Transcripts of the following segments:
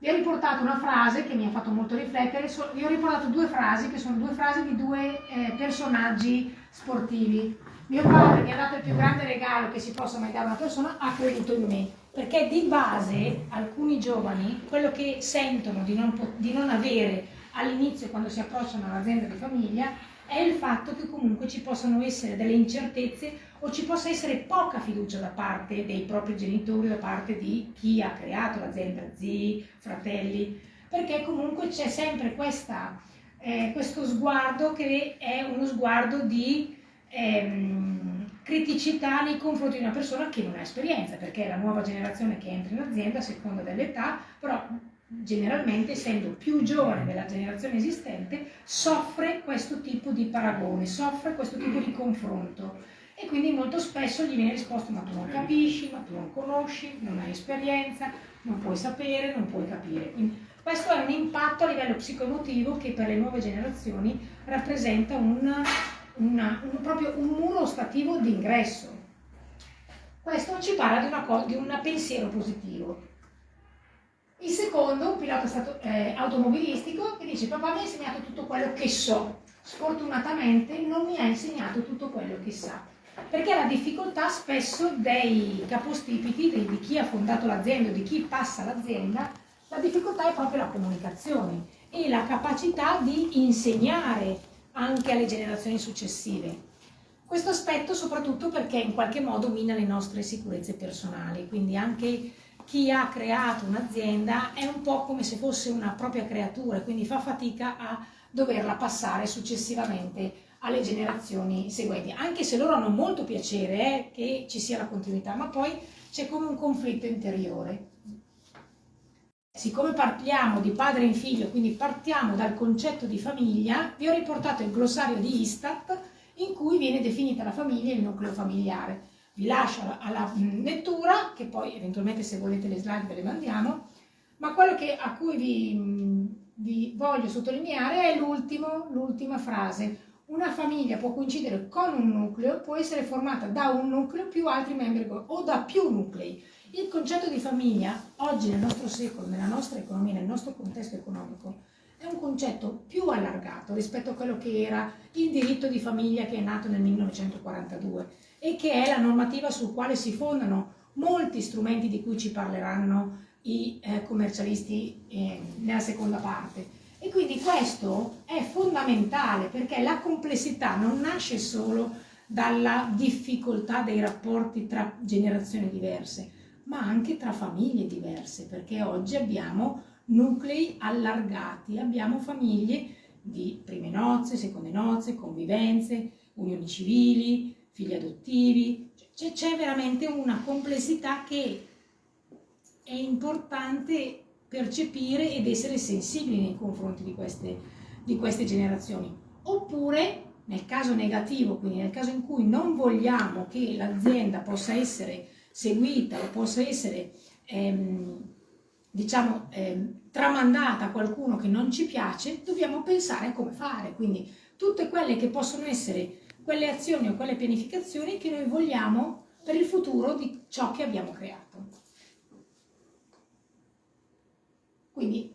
Vi ho riportato una frase che mi ha fatto molto riflettere, vi ho riportato due frasi che sono due frasi di due eh, personaggi sportivi. Mio padre mi ha dato il più grande regalo che si possa mai dare a una persona, ha creduto in me, perché di base alcuni giovani quello che sentono di non, di non avere all'inizio quando si approcciano all'azienda di famiglia è il fatto che comunque ci possano essere delle incertezze o ci possa essere poca fiducia da parte dei propri genitori, da parte di chi ha creato l'azienda, zii, fratelli, perché comunque c'è sempre questa, eh, questo sguardo che è uno sguardo di ehm, criticità nei confronti di una persona che non ha esperienza, perché è la nuova generazione che entra in azienda a seconda dell'età, però generalmente essendo più giovane della generazione esistente, soffre questo tipo di paragone, soffre questo tipo di confronto e quindi molto spesso gli viene risposto ma tu non capisci, ma tu non conosci, non hai esperienza, non puoi sapere, non puoi capire. Quindi questo è un impatto a livello psicoemotivo che per le nuove generazioni rappresenta una, una, un, proprio un muro ostativo d'ingresso. Questo ci parla di, una, di un pensiero positivo. Il secondo, un pilota stato, eh, automobilistico, che dice papà mi ha insegnato tutto quello che so, sfortunatamente non mi ha insegnato tutto quello che sa. Perché la difficoltà spesso dei capostipiti, di chi ha fondato l'azienda o di chi passa l'azienda, la difficoltà è proprio la comunicazione e la capacità di insegnare anche alle generazioni successive. Questo aspetto soprattutto perché in qualche modo mina le nostre sicurezze personali, quindi anche chi ha creato un'azienda è un po' come se fosse una propria creatura, quindi fa fatica a doverla passare successivamente alle generazioni seguenti, anche se loro hanno molto piacere eh, che ci sia la continuità, ma poi c'è come un conflitto interiore. Siccome parliamo di padre in figlio, quindi partiamo dal concetto di famiglia, vi ho riportato il glossario di Istat in cui viene definita la famiglia e il nucleo familiare vi lascio alla lettura, che poi eventualmente se volete le slide ve le mandiamo, ma quello che, a cui vi, vi voglio sottolineare è l'ultima frase. Una famiglia può coincidere con un nucleo, può essere formata da un nucleo più altri membri o da più nuclei. Il concetto di famiglia, oggi nel nostro secolo, nella nostra economia, nel nostro contesto economico, è un concetto più allargato rispetto a quello che era il diritto di famiglia che è nato nel 1942 e che è la normativa sul quale si fondano molti strumenti di cui ci parleranno i eh, commercialisti eh, nella seconda parte. E quindi questo è fondamentale perché la complessità non nasce solo dalla difficoltà dei rapporti tra generazioni diverse, ma anche tra famiglie diverse, perché oggi abbiamo nuclei allargati, abbiamo famiglie di prime nozze, seconde nozze, convivenze, unioni civili, figli adottivi, c'è veramente una complessità che è importante percepire ed essere sensibili nei confronti di queste, di queste generazioni. Oppure, nel caso negativo, quindi nel caso in cui non vogliamo che l'azienda possa essere seguita o possa essere, ehm, diciamo, ehm, tramandata a qualcuno che non ci piace, dobbiamo pensare a come fare. Quindi tutte quelle che possono essere quelle azioni o quelle pianificazioni che noi vogliamo per il futuro di ciò che abbiamo creato. Quindi,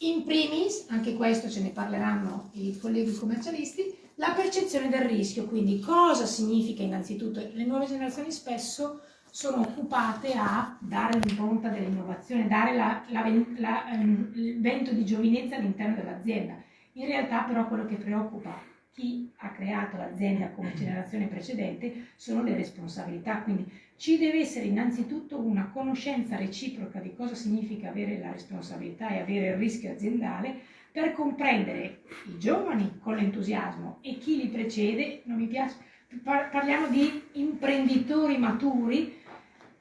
in primis, anche questo ce ne parleranno i colleghi commercialisti, la percezione del rischio, quindi cosa significa innanzitutto, le nuove generazioni spesso sono occupate a dare l'impronta dell'innovazione, dare la, la, la, ehm, il vento di giovinezza all'interno dell'azienda. In realtà però quello che preoccupa chi ha creato l'azienda come generazione precedente sono le responsabilità, quindi ci deve essere innanzitutto una conoscenza reciproca di cosa significa avere la responsabilità e avere il rischio aziendale per comprendere i giovani con l'entusiasmo e chi li precede, non mi piace, parliamo di imprenditori maturi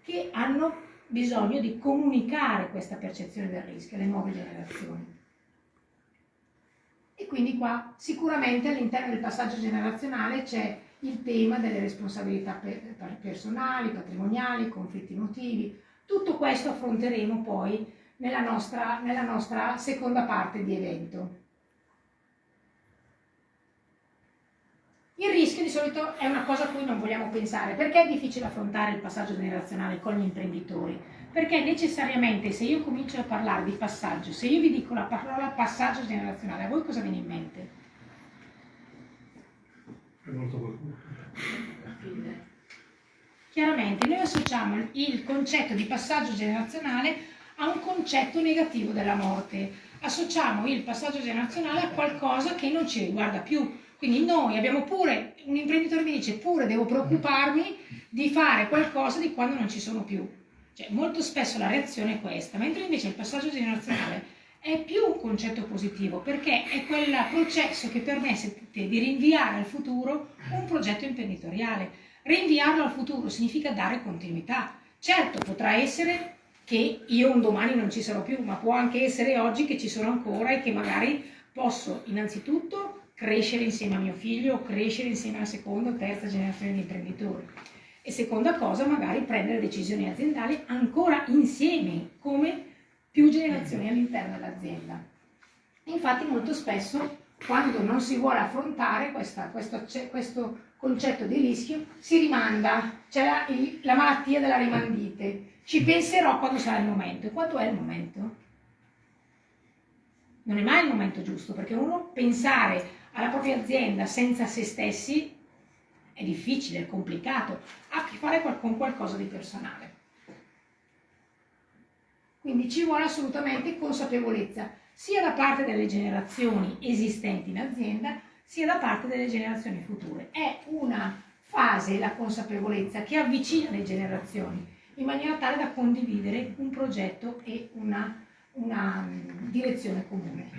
che hanno bisogno di comunicare questa percezione del rischio alle nuove generazioni. Quindi qua sicuramente all'interno del passaggio generazionale c'è il tema delle responsabilità personali, patrimoniali, conflitti emotivi. Tutto questo affronteremo poi nella nostra, nella nostra seconda parte di evento. Il rischio di solito è una cosa a cui non vogliamo pensare. Perché è difficile affrontare il passaggio generazionale con gli imprenditori? Perché necessariamente se io comincio a parlare di passaggio, se io vi dico la parola passaggio generazionale, a voi cosa viene in mente? È molto qualcuno. Chiaramente noi associamo il concetto di passaggio generazionale a un concetto negativo della morte. Associamo il passaggio generazionale a qualcosa che non ci riguarda più. Quindi noi abbiamo pure, un imprenditore mi dice, pure devo preoccuparmi di fare qualcosa di quando non ci sono più. Cioè, molto spesso la reazione è questa, mentre invece il passaggio generazionale è più un concetto positivo perché è quel processo che permette di rinviare al futuro un progetto imprenditoriale. Rinviarlo al futuro significa dare continuità. Certo, potrà essere che io un domani non ci sarò più, ma può anche essere oggi che ci sono ancora e che magari posso innanzitutto crescere insieme a mio figlio o crescere insieme alla seconda o terza generazione di imprenditori. E seconda cosa, magari prendere decisioni aziendali ancora insieme, come più generazioni all'interno dell'azienda. Infatti molto spesso quando non si vuole affrontare questa, questo, questo, concetto di rischio si rimanda, c'è la, la malattia della rimandite, ci penserò quando sarà il momento. E quando è il momento? Non è mai il momento giusto, perché uno pensare alla propria azienda senza se stessi è difficile, è complicato, ha a che fare con qualcosa di personale. Quindi ci vuole assolutamente consapevolezza, sia da parte delle generazioni esistenti in azienda, sia da parte delle generazioni future. È una fase, la consapevolezza, che avvicina le generazioni, in maniera tale da condividere un progetto e una, una mm, direzione comune.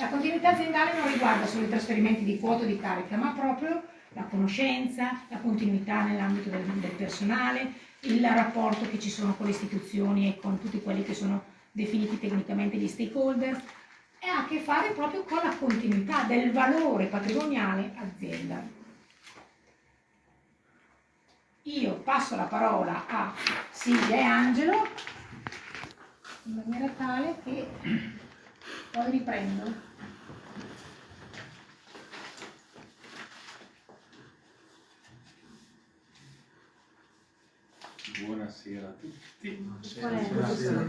La continuità aziendale non riguarda solo i trasferimenti di quote di carica, ma proprio la conoscenza, la continuità nell'ambito del, del personale, il rapporto che ci sono con le istituzioni e con tutti quelli che sono definiti tecnicamente gli stakeholder, e ha a che fare proprio con la continuità del valore patrimoniale azienda. Io passo la parola a Silvia e Angelo in maniera tale che poi riprendo. Buonasera a tutti. Buonasera.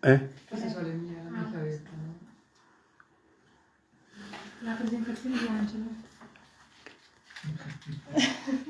Eh? Questa solennia, l'amica ha detto, no? La presentazione di Angelo.